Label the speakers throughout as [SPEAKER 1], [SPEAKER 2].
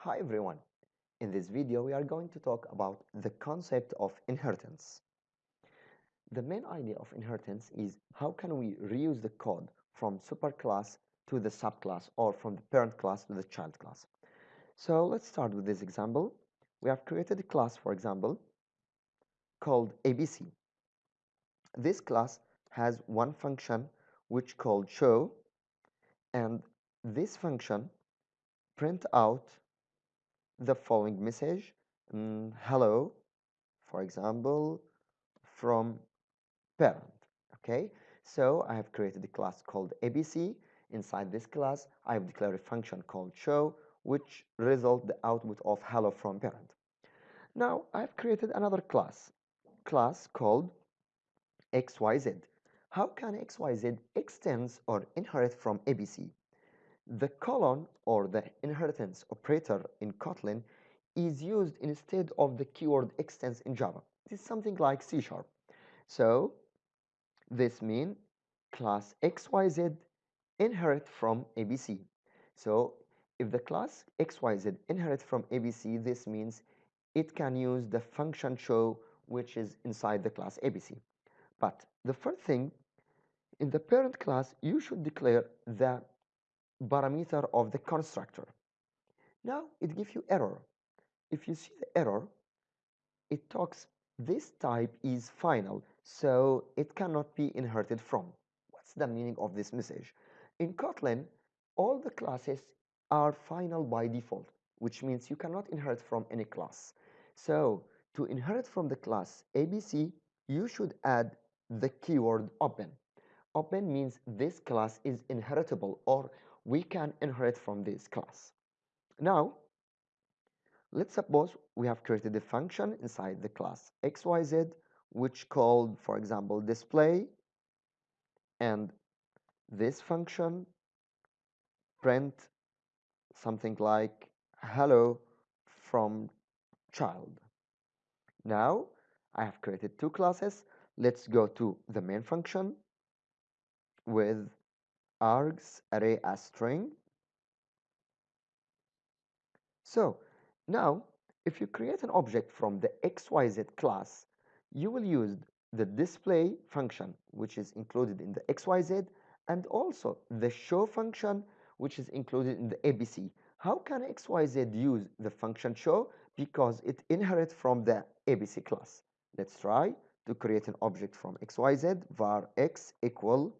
[SPEAKER 1] Hi everyone. In this video we are going to talk about the concept of inheritance. The main idea of inheritance is how can we reuse the code from superclass to the subclass or from the parent class to the child class. So let's start with this example. We have created a class for example called ABC. This class has one function which called show and this function print out the following message mm, hello for example from parent okay? So I have created a class called ABC inside this class I have declared a function called show which result the output of hello from parent. Now I have created another class class called XYZ how can XYZ extends or inherit from ABC the colon or the inheritance operator in Kotlin is used instead of the keyword extends in Java. This is something like C sharp. So this means class XYZ inherit from ABC. So if the class XYZ inherit from ABC, this means it can use the function show which is inside the class ABC. But the first thing, in the parent class, you should declare the parameter of the constructor. Now it gives you error. If you see the error, it talks this type is final, so it cannot be inherited from. What's the meaning of this message? In Kotlin, all the classes are final by default, which means you cannot inherit from any class. So to inherit from the class ABC, you should add the keyword open. Open means this class is inheritable or we can inherit from this class. Now, let's suppose we have created a function inside the class xyz which called, for example, display and this function print something like hello from child. Now, I have created two classes. Let's go to the main function with args array as string. So now if you create an object from the xyz class, you will use the display function which is included in the xyz and also the show function which is included in the abc. How can xyz use the function show? Because it inherits from the abc class. Let's try to create an object from xyz var x equal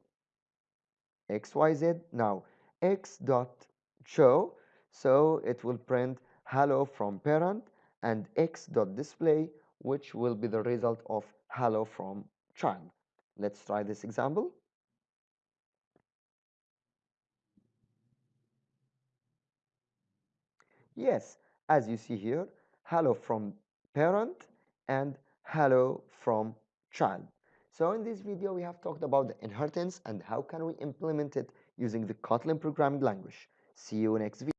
[SPEAKER 1] xyz now x dot show so it will print hello from parent and x dot display which will be the result of hello from child. Let's try this example. Yes as you see here hello from parent and hello from child so in this video, we have talked about the inheritance and how can we implement it using the Kotlin programming language. See you next video.